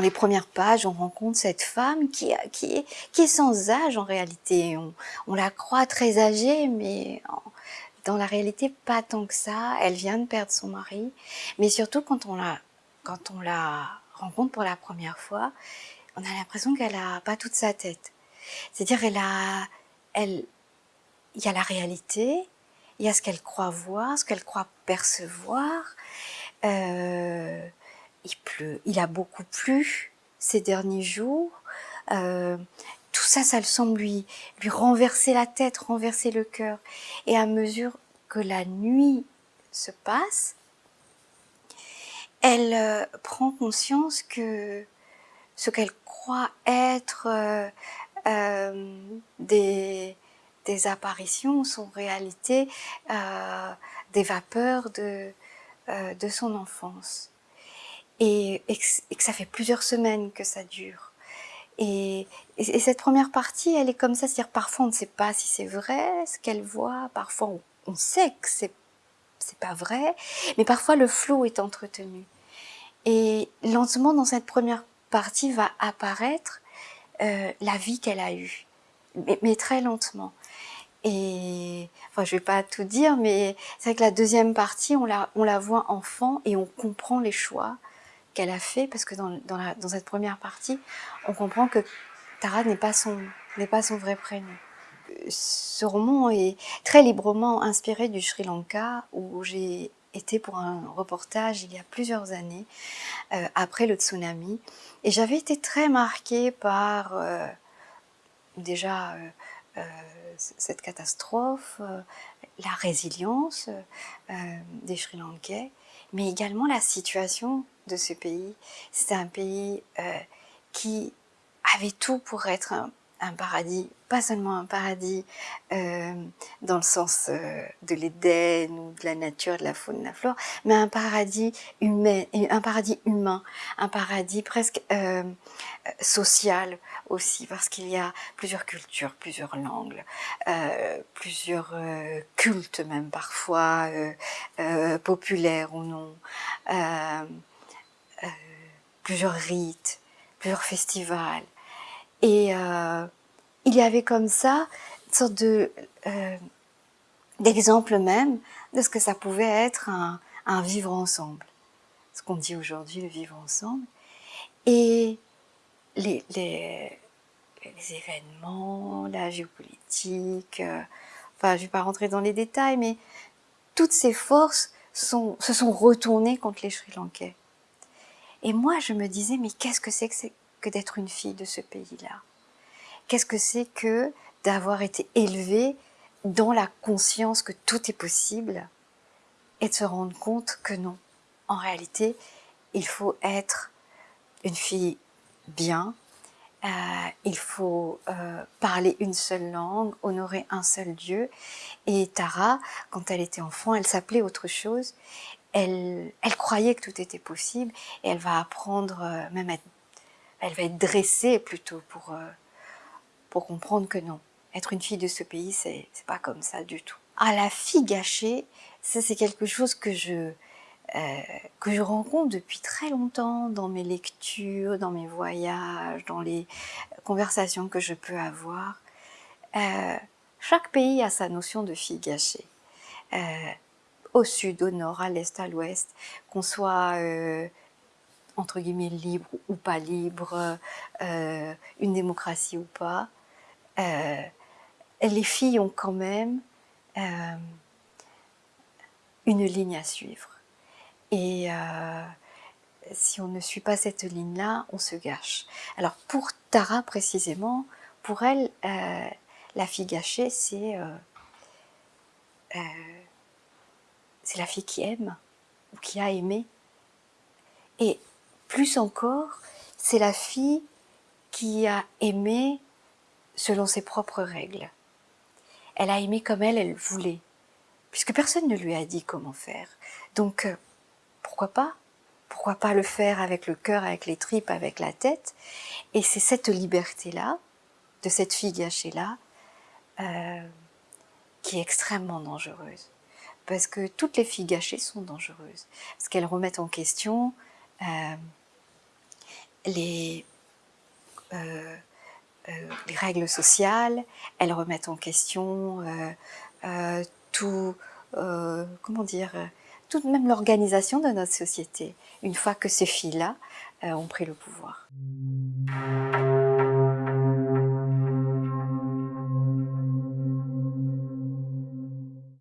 les premières pages, on rencontre cette femme qui, est, sans âge en réalité. On, la croit très âgée, mais dans la réalité, pas tant que ça. Elle vient de perdre son mari. Mais surtout, quand on la, rencontre pour la première fois, on a l'impression qu'elle a pas toute sa tête. C'est-à-dire, elle y a la réalité, il y a ce qu'elle croit voir, ce qu'elle croit percevoir. Euh, il pleut, il a beaucoup plu ces derniers jours. Euh, tout ça, ça le semble lui, lui renverser la tête, renverser le cœur. Et à mesure que la nuit se passe, elle euh, prend conscience que ce qu'elle croit être euh, des, apparitions sont en réalité des vapeurs de son enfance. Et, et, que ça fait plusieurs semaines que ça dure. Et, et, cette première partie, elle est comme ça, c'est-à-dire parfois on ne sait pas si c'est vrai ce qu'elle voit, parfois on, sait que c'est c'est pas vrai, mais parfois le flou est entretenu. Et lentement, dans cette première partie, va apparaître euh, la vie qu'elle a eue, mais, mais, très lentement. Et enfin, je vais pas tout dire, mais c'est vrai que la deuxième partie, on la, on la voit enfant et on comprend les choix qu'elle a fait, parce que dans, dans, cette première partie, on comprend que Tara n'est pas son pas son vrai prénom. Ce roman est très librement inspiré du Sri Lanka, où j'ai été pour un reportage il y a plusieurs années, euh, après le tsunami, et j'avais été très marquée par euh, déjà euh, euh cette catastrophe, euh, la résilience des Sri Lankais, mais également la situation de ce pays. C'était un pays euh, qui avait tout pour être un, un, paradis, pas seulement un paradis euh, dans le sens euh, de l'Éden ou de la nature, de la faune, de la flore, mais un paradis humain, un paradis humain, un paradis presque euh, social aussi, parce qu'il y a plusieurs cultures, plusieurs langues, plusieurs cultes même parfois, populaires ou non plusieurs rites, plusieurs festivals. Et euh, il y avait comme ça une sorte euh, d'exemple même de ce que ça pouvait être un, vivre ensemble. Ce qu'on dit aujourd'hui, le vivre ensemble. Et les, événements, la géopolitique, euh, enfin je ne vais pas rentrer dans les détails, mais toutes ces forces se sont retournées contre les Sri Lankais. Et moi, je me disais, mais qu'est-ce que c'est que, d'être une fille de ce pays-là Qu'est-ce que c'est que d'avoir été élevée dans la conscience que tout est possible et de se rendre compte que non. En réalité, il faut être une fille bien, euh, il faut euh, parler une seule langue, honorer un seul Dieu. Et Tara, quand elle était enfant, elle s'appelait autre chose elle, elle croyait que tout était possible et elle va apprendre, euh, même être, elle va être dressée plutôt pour, euh, pour comprendre que non. Être une fille de ce pays, c'est pas comme ça du tout. Ah, la fille gâchée, ça c'est quelque chose que je, euh, que je rencontre depuis très longtemps dans mes lectures, dans mes voyages, dans les conversations que je peux avoir. Euh, chaque pays a sa notion de fille gâchée. Au sud, au nord, à l'est, à l'ouest, qu'on soit entre guillemets libre ou pas libre, euh, une démocratie ou pas, euh, les filles ont quand même euh, une ligne à suivre. Et si on ne suit pas cette ligne-là, on se gâche. Alors pour Tara précisément, pour elle, la fille gâchée, c'est la fille qui aime ou qui a aimé. Plus encore, c'est la fille qui a aimé selon ses propres règles. Elle a aimé comme elle, elle voulait, puisque personne ne lui a dit comment faire. Donc, euh, pourquoi pas? Pourquoi pas le faire avec le cœur, avec les tripes, avec la tête? Et c'est cette liberté-là, de cette fille gâchée-là, euh, qui est extrêmement dangereuse parce que toutes les filles gâchées sont dangereuses, parce qu'elles remettent en question les, euh, les règles sociales, elles remettent en question tout, comment dire, toute même l'organisation de notre société, une fois que ces filles-là ont pris le pouvoir.